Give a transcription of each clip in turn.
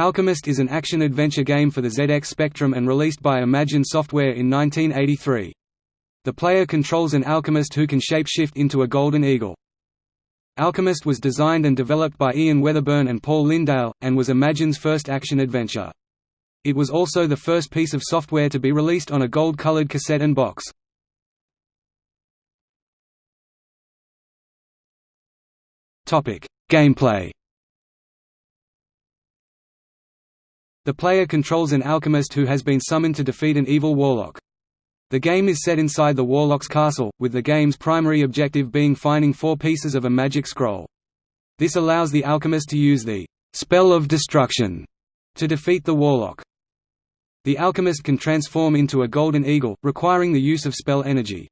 Alchemist is an action-adventure game for the ZX Spectrum and released by Imagine Software in 1983. The player controls an alchemist who can shape-shift into a golden eagle. Alchemist was designed and developed by Ian Weatherburn and Paul Lindale, and was Imagine's first action-adventure. It was also the first piece of software to be released on a gold-colored cassette and box. Gameplay The player controls an alchemist who has been summoned to defeat an evil warlock. The game is set inside the Warlock's castle, with the game's primary objective being finding four pieces of a magic scroll. This allows the alchemist to use the «spell of destruction» to defeat the warlock. The alchemist can transform into a golden eagle, requiring the use of spell energy.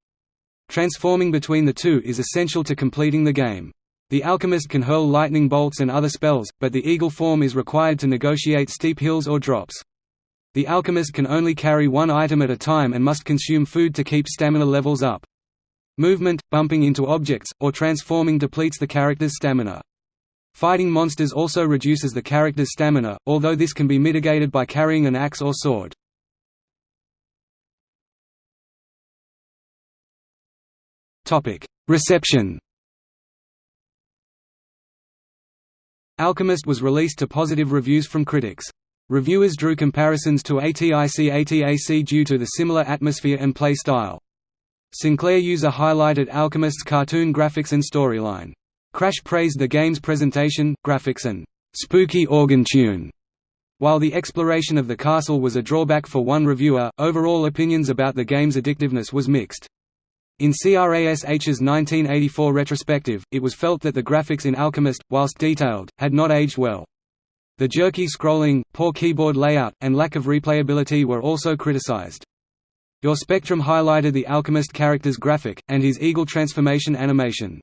Transforming between the two is essential to completing the game. The alchemist can hurl lightning bolts and other spells, but the eagle form is required to negotiate steep hills or drops. The alchemist can only carry one item at a time and must consume food to keep stamina levels up. Movement, bumping into objects, or transforming depletes the character's stamina. Fighting monsters also reduces the character's stamina, although this can be mitigated by carrying an axe or sword. Reception Alchemist was released to positive reviews from critics. Reviewers drew comparisons to ATIC ATAC due to the similar atmosphere and play style. Sinclair user highlighted Alchemist's cartoon graphics and storyline. Crash praised the game's presentation, graphics and spooky organ tune. While the exploration of the castle was a drawback for one reviewer, overall opinions about the game's addictiveness was mixed. In CRASH's 1984 retrospective, it was felt that the graphics in Alchemist, whilst detailed, had not aged well. The jerky scrolling, poor keyboard layout, and lack of replayability were also criticized. Your Spectrum highlighted the Alchemist character's graphic, and his eagle transformation animation.